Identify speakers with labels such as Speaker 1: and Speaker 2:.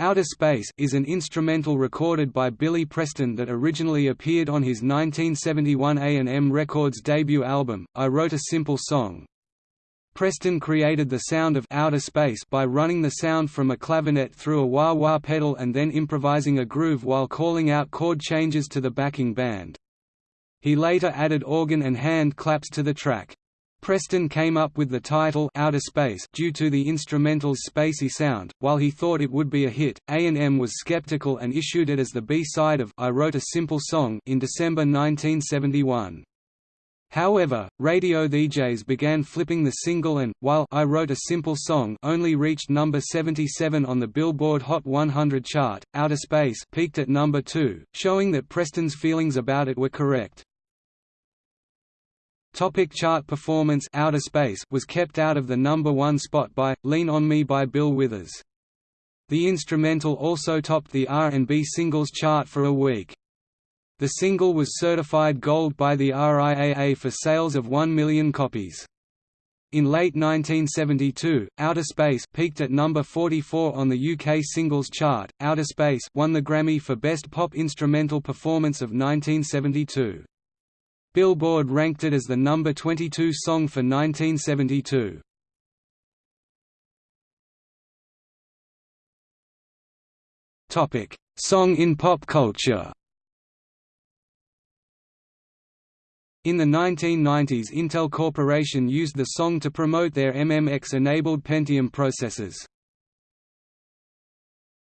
Speaker 1: Outer Space is an instrumental recorded by Billy Preston that originally appeared on his 1971 A&M Records debut album, I Wrote a Simple Song. Preston created the sound of outer space by running the sound from a clavinet through a wah-wah pedal and then improvising a groove while calling out chord changes to the backing band. He later added organ and hand claps to the track. Preston came up with the title Outer Space due to the instrumental's spacey sound. While he thought it would be a hit, A&M was skeptical and issued it as the B-side of I Wrote a Simple Song in December 1971. However, radio DJs began flipping the single and, while I Wrote a Simple Song only reached number 77 on the Billboard Hot 100 chart, Outer Space peaked at number 2, showing that Preston's feelings about it were correct. Topic chart performance Outer Space was kept out of the number one spot by, Lean on Me by Bill Withers. The instrumental also topped the R&B singles chart for a week. The single was certified gold by the RIAA for sales of 1 million copies. In late 1972, Outer Space peaked at number 44 on the UK singles chart. Outer Space won the Grammy for Best Pop Instrumental Performance of 1972. Billboard ranked it as the number 22 song for 1972. Topic: Song in pop culture. In the 1990s Intel Corporation used the song to promote their MMX-enabled Pentium processors.